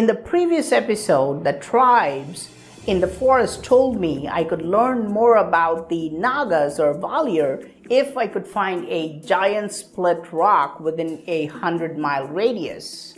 in the previous episode, the tribes in the forest told me I could learn more about the Nagas or Valir if I could find a giant split rock within a hundred mile radius.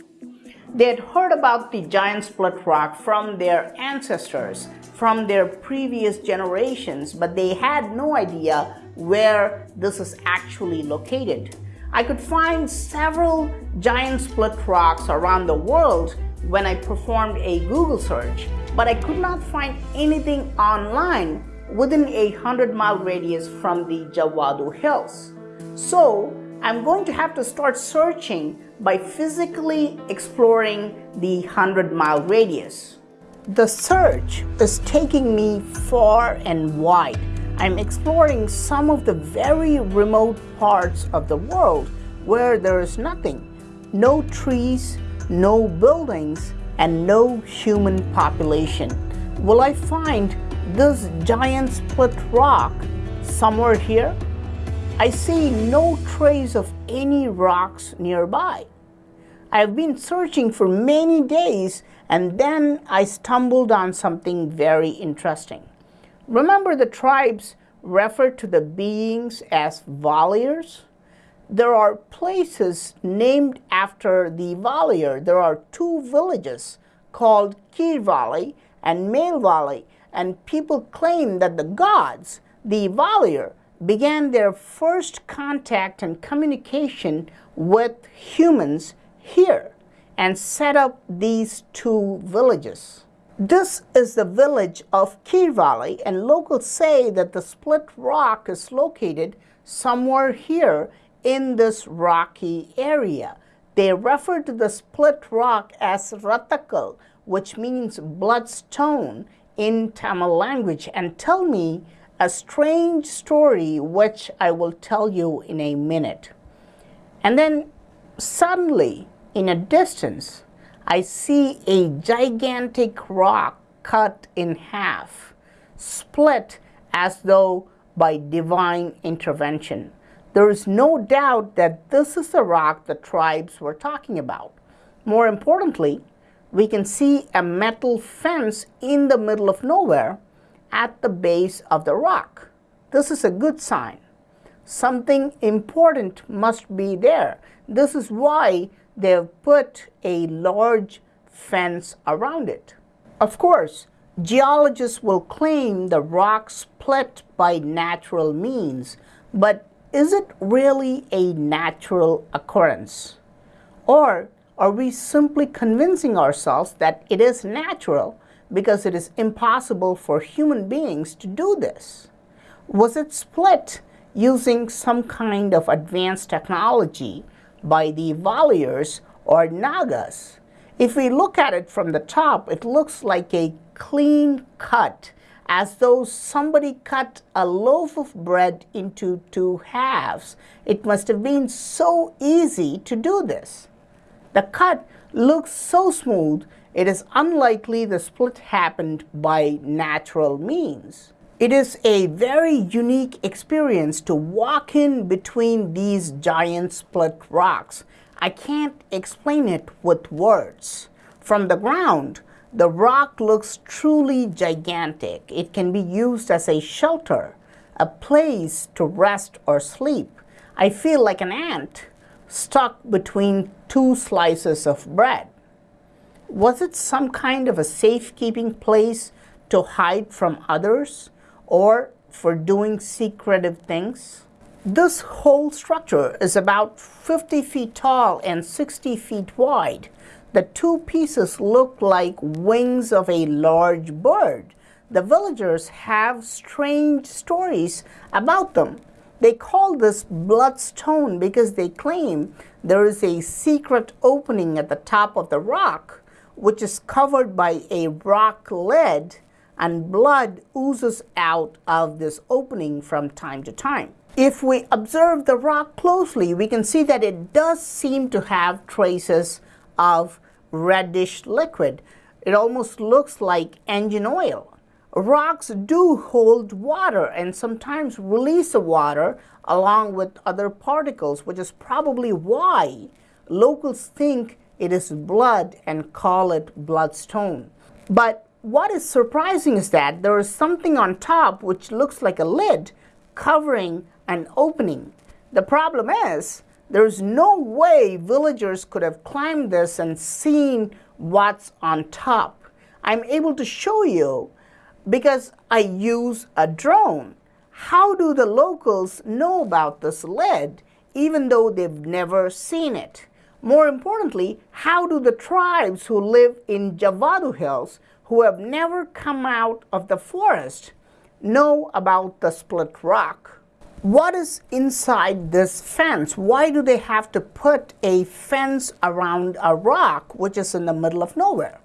They had heard about the giant split rock from their ancestors, from their previous generations, but they had no idea where this is actually located. I could find several giant split rocks around the world when I performed a Google search, but I could not find anything online within a 100 mile radius from the Javadu Hills. So I'm going to have to start searching by physically exploring the 100 mile radius. The search is taking me far and wide. I'm exploring some of the very remote parts of the world where there is nothing. No trees, no buildings, and no human population. Will I find this giant split rock somewhere here? I see no trace of any rocks nearby. I've been searching for many days and then I stumbled on something very interesting. Remember the tribes referred to the beings as Valirs? There are places named after the Valier. There are two villages called Kir Valley and Mail Valley and people claim that the gods, the Valier, began their first contact and communication with humans here and set up these two villages. This is the village of Kir Valley and locals say that the split rock is located somewhere here in this rocky area. They refer to the split rock as Ratakal, which means bloodstone in Tamil language and tell me a strange story which I will tell you in a minute. And then suddenly in a distance, I see a gigantic rock cut in half, split as though by divine intervention. There is no doubt that this is the rock the tribes were talking about. More importantly, we can see a metal fence in the middle of nowhere at the base of the rock. This is a good sign. Something important must be there. This is why they've put a large fence around it. Of course, geologists will claim the rock split by natural means, but is it really a natural occurrence? Or are we simply convincing ourselves that it is natural because it is impossible for human beings to do this? Was it split using some kind of advanced technology by the Valirs or Nagas? If we look at it from the top, it looks like a clean cut, as though somebody cut a loaf of bread into two halves. It must have been so easy to do this. The cut looks so smooth, it is unlikely the split happened by natural means. It is a very unique experience to walk in between these giant split rocks. I can't explain it with words. From the ground, the rock looks truly gigantic. It can be used as a shelter, a place to rest or sleep. I feel like an ant stuck between two slices of bread. Was it some kind of a safekeeping place to hide from others or for doing secretive things? This whole structure is about 50 feet tall and 60 feet wide. The two pieces look like wings of a large bird. The villagers have strange stories about them. They call this bloodstone because they claim there is a secret opening at the top of the rock which is covered by a rock lid and blood oozes out of this opening from time to time. If we observe the rock closely, we can see that it does seem to have traces of reddish liquid. It almost looks like engine oil rocks do hold water and sometimes release the water along with other particles, which is probably why locals think it is blood and call it bloodstone. But what is surprising is that there is something on top which looks like a lid covering an opening. The problem is there's no way villagers could have climbed this and seen what's on top. I'm able to show you because I use a drone. How do the locals know about this lid even though they've never seen it? More importantly, how do the tribes who live in Javadu Hills, who have never come out of the forest, know about the split rock? What is inside this fence? Why do they have to put a fence around a rock which is in the middle of nowhere?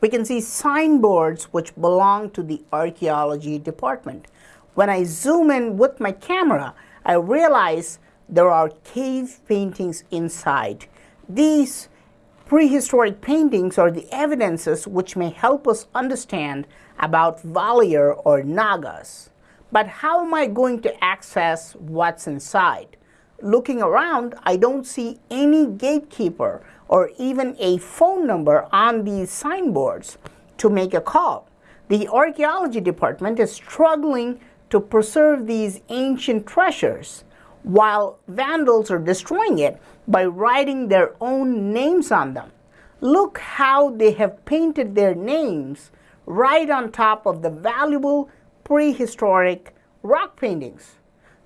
We can see signboards which belong to the archaeology department. When I zoom in with my camera, I realize there are cave paintings inside. These prehistoric paintings are the evidences which may help us understand about Valier or Nagas. But how am I going to access what's inside? Looking around, I don't see any gatekeeper or even a phone number on these signboards to make a call. The archaeology department is struggling to preserve these ancient treasures while vandals are destroying it by writing their own names on them. Look how they have painted their names right on top of the valuable prehistoric rock paintings.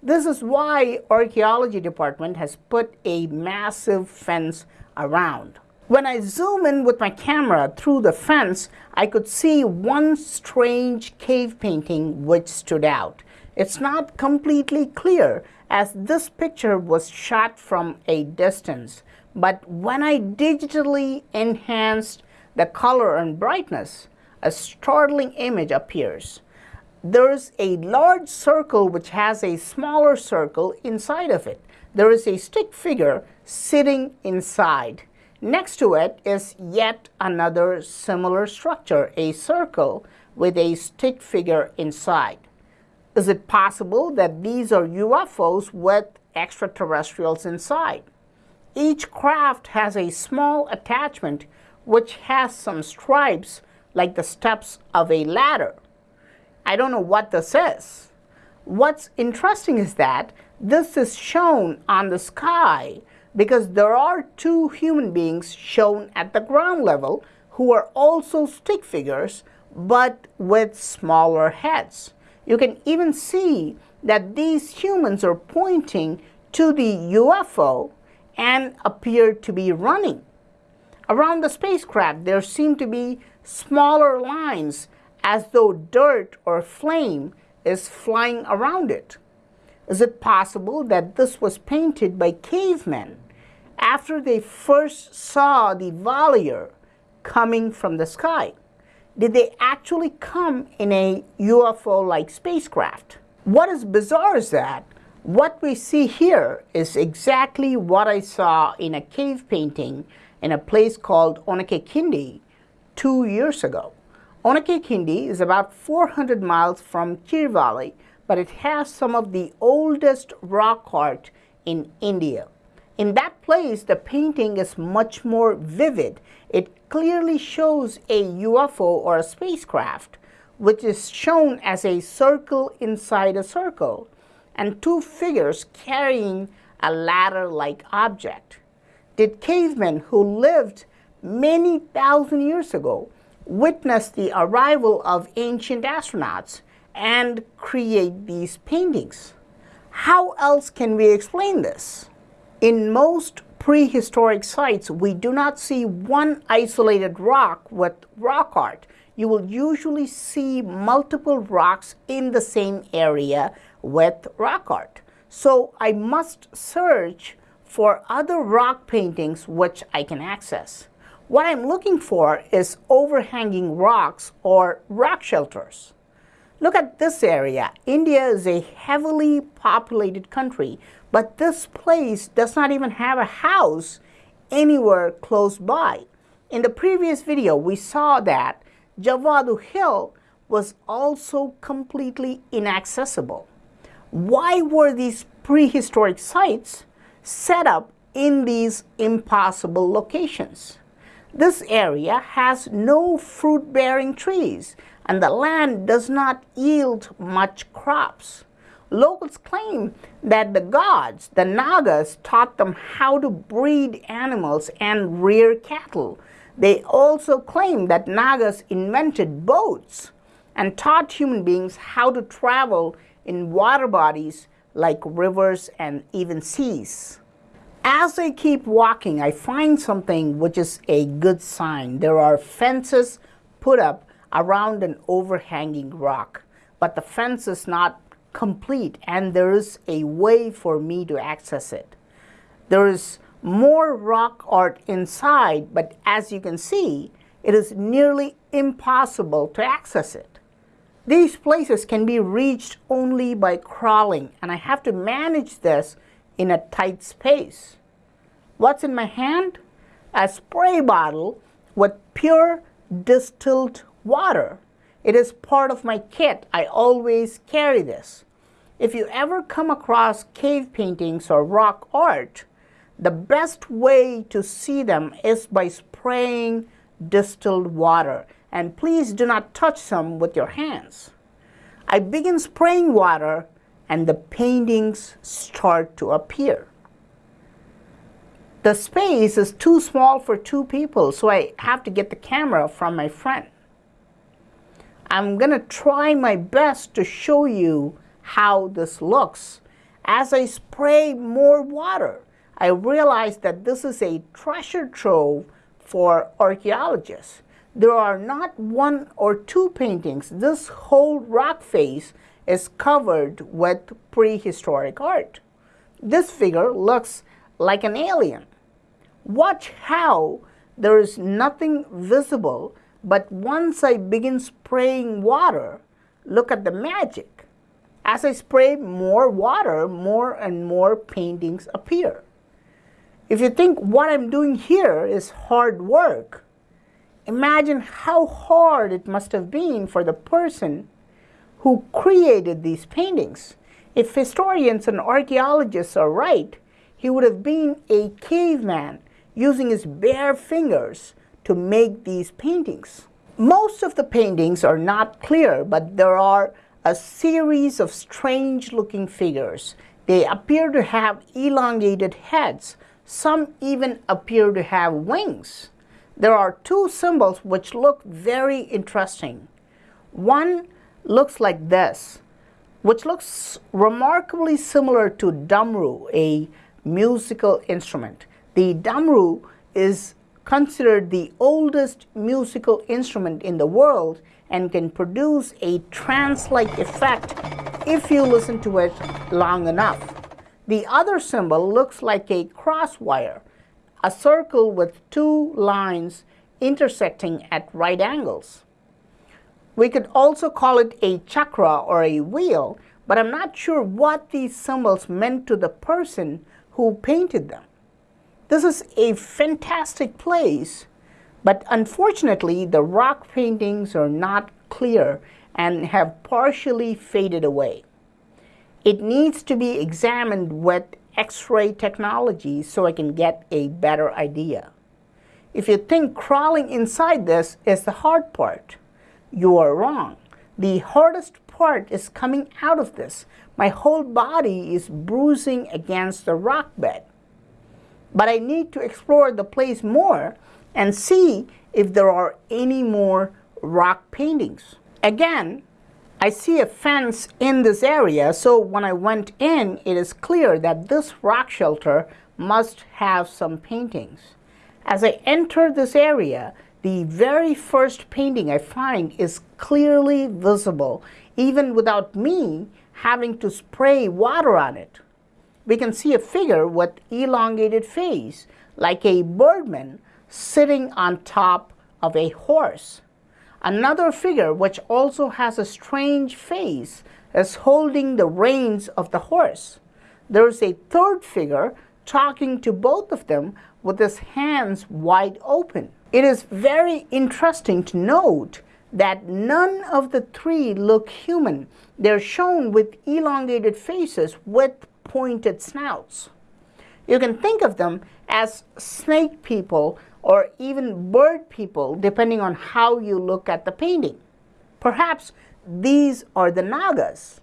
This is why archaeology department has put a massive fence around. When I zoom in with my camera through the fence, I could see one strange cave painting which stood out. It's not completely clear as this picture was shot from a distance. But when I digitally enhanced the color and brightness, a startling image appears. There's a large circle which has a smaller circle inside of it. There is a stick figure sitting inside. Next to it is yet another similar structure, a circle with a stick figure inside. Is it possible that these are UFOs with extraterrestrials inside? Each craft has a small attachment which has some stripes like the steps of a ladder. I don't know what this is. What's interesting is that this is shown on the sky because there are two human beings shown at the ground level who are also stick figures but with smaller heads. You can even see that these humans are pointing to the UFO and appear to be running. Around the spacecraft, there seem to be smaller lines as though dirt or flame is flying around it. Is it possible that this was painted by cavemen after they first saw the Valier coming from the sky? did they actually come in a UFO-like spacecraft? What is bizarre is that what we see here is exactly what I saw in a cave painting in a place called Onake Kindi two years ago. Onake Kindi is about 400 miles from Kir Valley, but it has some of the oldest rock art in India. In that place, the painting is much more vivid. It clearly shows a UFO or a spacecraft, which is shown as a circle inside a circle, and two figures carrying a ladder-like object. Did cavemen who lived many thousand years ago witness the arrival of ancient astronauts and create these paintings? How else can we explain this? In most prehistoric sites, we do not see one isolated rock with rock art. You will usually see multiple rocks in the same area with rock art. So I must search for other rock paintings which I can access. What I'm looking for is overhanging rocks or rock shelters. Look at this area. India is a heavily populated country but this place does not even have a house anywhere close by. In the previous video, we saw that Javadu Hill was also completely inaccessible. Why were these prehistoric sites set up in these impossible locations. This area has no fruit-bearing trees and the land does not yield much crops. Locals claim that the gods, the Nagas, taught them how to breed animals and rear cattle. They also claim that Nagas invented boats and taught human beings how to travel in water bodies like rivers and even seas. As I keep walking, I find something which is a good sign. There are fences put up around an overhanging rock, but the fence is not complete and there is a way for me to access it. There is more rock art inside, but as you can see, it is nearly impossible to access it. These places can be reached only by crawling, and I have to manage this in a tight space. What's in my hand? A spray bottle with pure distilled water. It is part of my kit. I always carry this. If you ever come across cave paintings or rock art, the best way to see them is by spraying distilled water. And please do not touch them with your hands. I begin spraying water and the paintings start to appear. The space is too small for two people, so I have to get the camera from my friend. I'm going to try my best to show you how this looks. As I spray more water, I realize that this is a treasure trove for archaeologists. There are not one or two paintings. This whole rock face is covered with prehistoric art. This figure looks like an alien. Watch how there is nothing visible, but once I begin spraying water, look at the magic. As I spray more water, more and more paintings appear. If you think what I'm doing here is hard work, imagine how hard it must have been for the person who created these paintings. If historians and archaeologists are right, he would have been a caveman using his bare fingers to make these paintings. Most of the paintings are not clear, but there are a series of strange looking figures. They appear to have elongated heads. Some even appear to have wings. There are two symbols which look very interesting. One looks like this, which looks remarkably similar to damru, a musical instrument. The damru is considered the oldest musical instrument in the world and can produce a trance-like effect if you listen to it long enough. The other symbol looks like a cross wire, a circle with two lines intersecting at right angles. We could also call it a chakra or a wheel, but I'm not sure what these symbols meant to the person who painted them. This is a fantastic place, but unfortunately the rock paintings are not clear and have partially faded away. It needs to be examined with X-ray technology so I can get a better idea. If you think crawling inside this is the hard part, you are wrong. The hardest part is coming out of this. My whole body is bruising against the rock bed but I need to explore the place more and see if there are any more rock paintings. Again, I see a fence in this area, so when I went in, it is clear that this rock shelter must have some paintings. As I enter this area, the very first painting I find is clearly visible, even without me having to spray water on it we can see a figure with elongated face, like a birdman sitting on top of a horse. Another figure, which also has a strange face, is holding the reins of the horse. There is a third figure talking to both of them with his hands wide open. It is very interesting to note that none of the three look human. They're shown with elongated faces with pointed snouts. You can think of them as snake people or even bird people depending on how you look at the painting. Perhaps these are the Nagas.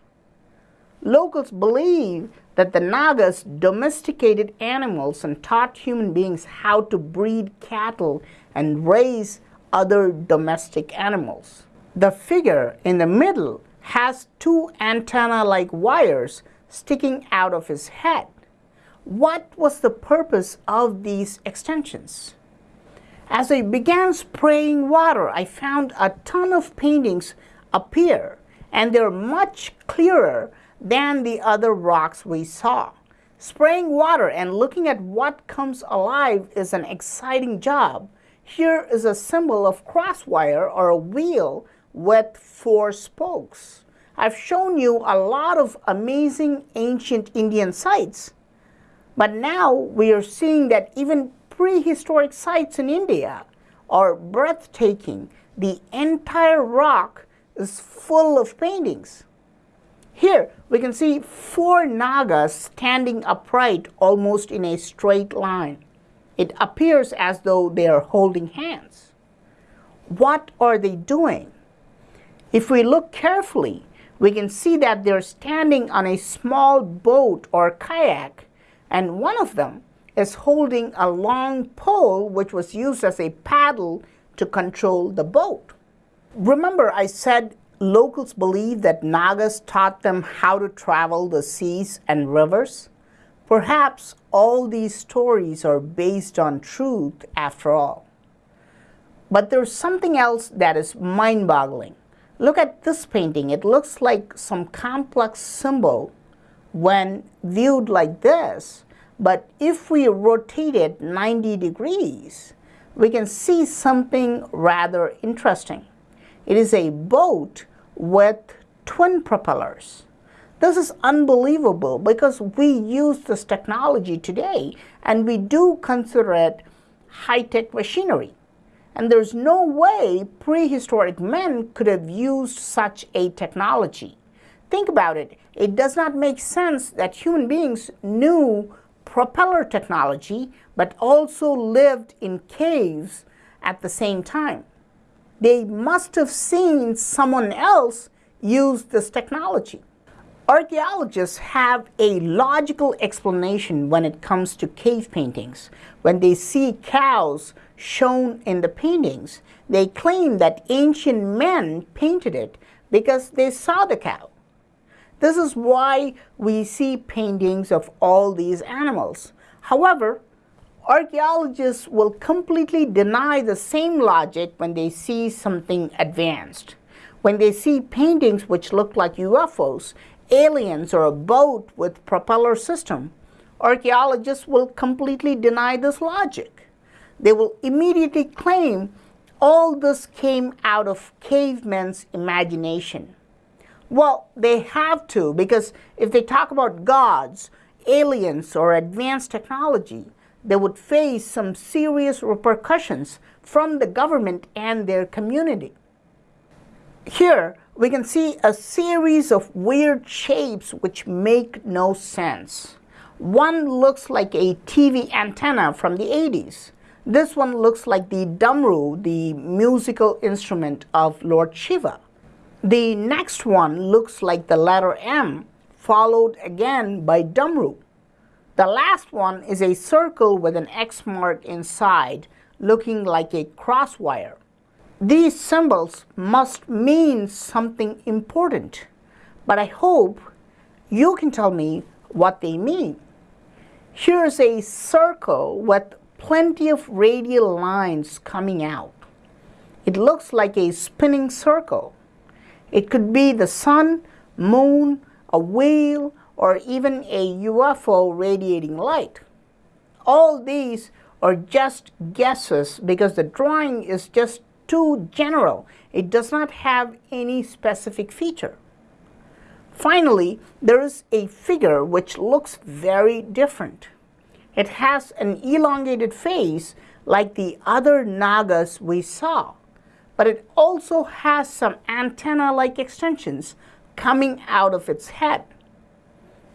Locals believe that the Nagas domesticated animals and taught human beings how to breed cattle and raise other domestic animals. The figure in the middle has two antenna-like wires sticking out of his head. What was the purpose of these extensions? As I began spraying water, I found a ton of paintings appear, and they're much clearer than the other rocks we saw. Spraying water and looking at what comes alive is an exciting job. Here is a symbol of crosswire or a wheel with four spokes. I've shown you a lot of amazing ancient Indian sites, but now we are seeing that even prehistoric sites in India are breathtaking. The entire rock is full of paintings. Here we can see four Nagas standing upright almost in a straight line. It appears as though they are holding hands. What are they doing? If we look carefully, we can see that they're standing on a small boat or kayak, and one of them is holding a long pole which was used as a paddle to control the boat. Remember I said locals believe that Nagas taught them how to travel the seas and rivers? Perhaps all these stories are based on truth after all. But there's something else that is mind-boggling. Look at this painting. It looks like some complex symbol when viewed like this. But if we rotate it 90 degrees, we can see something rather interesting. It is a boat with twin propellers. This is unbelievable because we use this technology today and we do consider it high-tech machinery. And there's no way prehistoric men could have used such a technology. Think about it. It does not make sense that human beings knew propeller technology but also lived in caves at the same time. They must have seen someone else use this technology. Archaeologists have a logical explanation when it comes to cave paintings. When they see cows shown in the paintings, they claim that ancient men painted it because they saw the cow. This is why we see paintings of all these animals. However, archaeologists will completely deny the same logic when they see something advanced. When they see paintings which look like UFOs, aliens, or a boat with propeller system, archaeologists will completely deny this logic they will immediately claim all this came out of cavemen's imagination. Well, they have to because if they talk about gods, aliens, or advanced technology, they would face some serious repercussions from the government and their community. Here, we can see a series of weird shapes which make no sense. One looks like a TV antenna from the 80s. This one looks like the Damru, the musical instrument of Lord Shiva. The next one looks like the letter M, followed again by Damru. The last one is a circle with an X mark inside, looking like a crosswire. These symbols must mean something important, but I hope you can tell me what they mean. Here's a circle with plenty of radial lines coming out. It looks like a spinning circle. It could be the sun, moon, a whale, or even a UFO radiating light. All these are just guesses because the drawing is just too general. It does not have any specific feature. Finally, there is a figure which looks very different. It has an elongated face like the other Nagas we saw, but it also has some antenna-like extensions coming out of its head.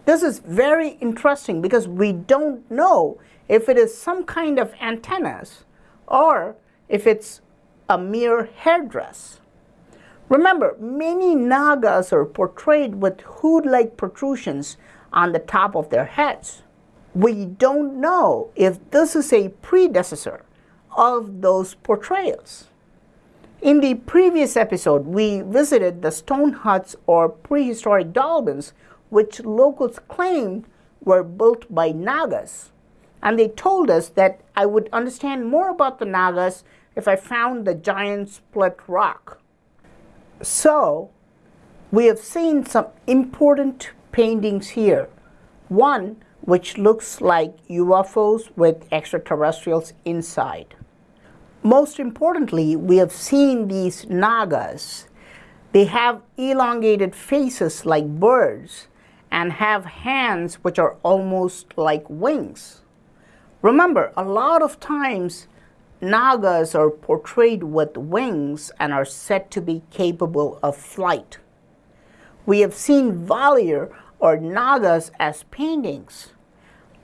This is very interesting because we don't know if it is some kind of antennas or if it's a mere hairdress. Remember, many Nagas are portrayed with hood-like protrusions on the top of their heads. We don't know if this is a predecessor of those portrayals. In the previous episode, we visited the stone huts or prehistoric dolmens which locals claimed were built by Nagas. And they told us that I would understand more about the Nagas if I found the giant split rock. So, we have seen some important paintings here. One which looks like UFOs with extraterrestrials inside. Most importantly, we have seen these Nagas. They have elongated faces like birds and have hands which are almost like wings. Remember, a lot of times Nagas are portrayed with wings and are said to be capable of flight. We have seen Valir or Nagas as paintings,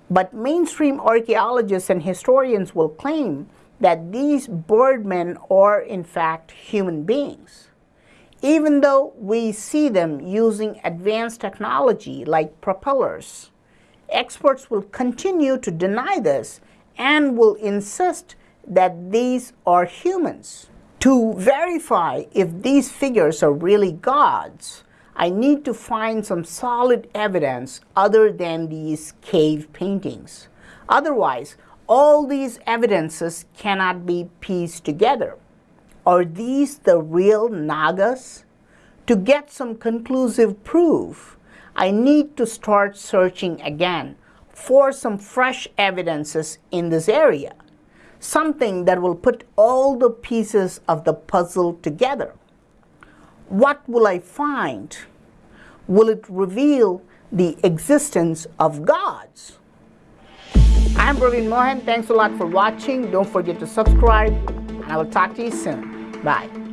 but mainstream archaeologists and historians will claim that these birdmen are in fact human beings. Even though we see them using advanced technology like propellers, experts will continue to deny this and will insist that these are humans. To verify if these figures are really gods, I need to find some solid evidence other than these cave paintings. Otherwise, all these evidences cannot be pieced together. Are these the real Nagas? To get some conclusive proof, I need to start searching again for some fresh evidences in this area, something that will put all the pieces of the puzzle together. What will I find? Will it reveal the existence of gods? I'm Praveen Mohan. Thanks a lot for watching. Don't forget to subscribe, and I will talk to you soon. Bye.